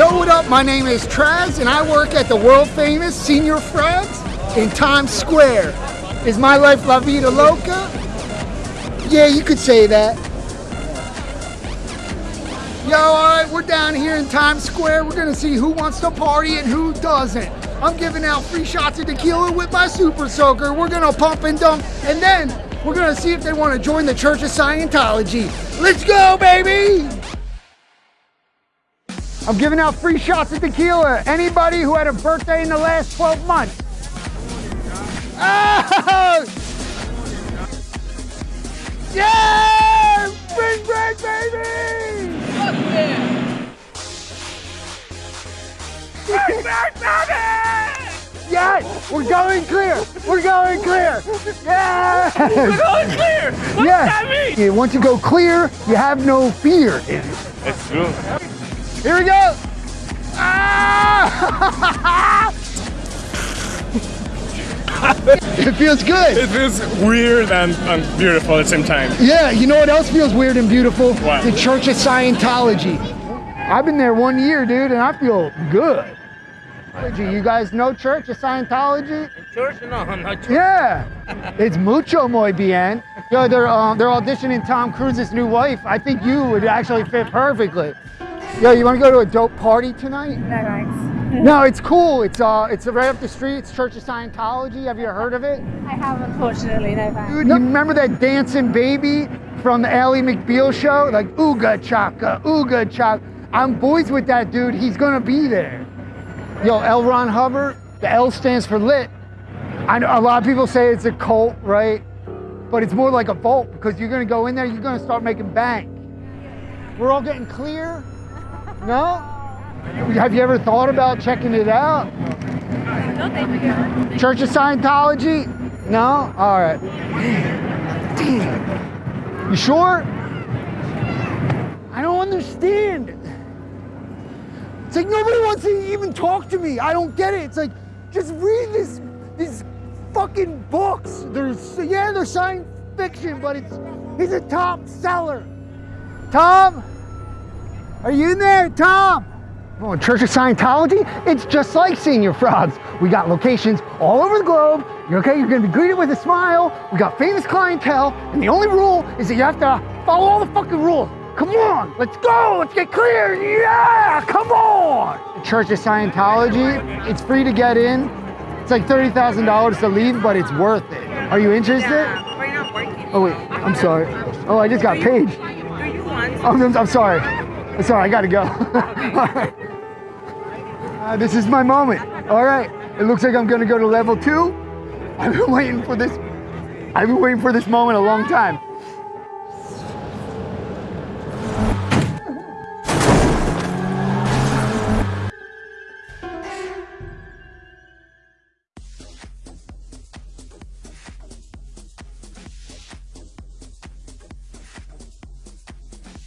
Yo, what up? My name is Traz, and I work at the world famous Señor Frogs in Times Square. Is my life la vida loca? Yeah, you could say that. Yo, alright, we're down here in Times Square. We're gonna see who wants to party and who doesn't. I'm giving out free shots of tequila with my super soaker. We're gonna pump and dump, and then we're gonna see if they wanna join the Church of Scientology. Let's go, baby! I'm giving out free shots of tequila. Anybody who had a birthday in the last 12 months. Oh! Yeah! Spring break, baby! Bring back baby! Yes! We're going clear! We're going clear! Yeah! We're going clear! What yes. does that mean? Yeah, Once you go clear, you have no fear. It's true. Here we go! Ah! it feels good. It feels weird and, and beautiful at the same time. Yeah, you know what else feels weird and beautiful? What? The Church of Scientology. I've been there one year, dude, and I feel good. You guys know Church of Scientology? Church? No, I'm not sure. Yeah, it's mucho muy bien. Yo, they're um, they're auditioning Tom Cruise's new wife. I think you would actually fit perfectly. Yo, you want to go to a dope party tonight? No thanks. No, it's cool. It's uh, it's right up the street. It's Church of Scientology. Have you heard of it? I have unfortunately no thanks. Dude, you remember that dancing baby from the Ally McBeal show? Like ooga chaka, ooga chaka. I'm boys with that dude. He's gonna be there. Yo, L. Ron Hubbard. The L stands for lit. I know a lot of people say it's a cult, right? But it's more like a vault because you're gonna go in there. You're gonna start making bank. We're all getting clear. No? Have you ever thought about checking it out? No thank you. Church of Scientology? No? All right. Damn. You sure? I don't understand. It's like nobody wants to even talk to me. I don't get it. It's like just read this these fucking books. There's yeah, they're science fiction, but it's he's a top seller. Tom, are you in there, Tom? Oh, Church of Scientology? It's just like Señor Frogs. We got locations all over the globe. You're okay, you're gonna be greeted with a smile. We got famous clientele, and the only rule is that you have to follow all the fucking rules. Come on, let's go, let's get clear. Yeah, come on. Church of Scientology, it's free to get in. It's like $30,000 to leave, but it's worth it. Are you interested? We're not working. Oh wait, I'm sorry. Oh, I just got paid. Do you want? Oh, I'm, I'm sorry. Sorry, I gotta go. Uh, this is my moment. All right. It looks like I'm gonna go to level two. I've been waiting for this. I've been waiting for this moment a long time.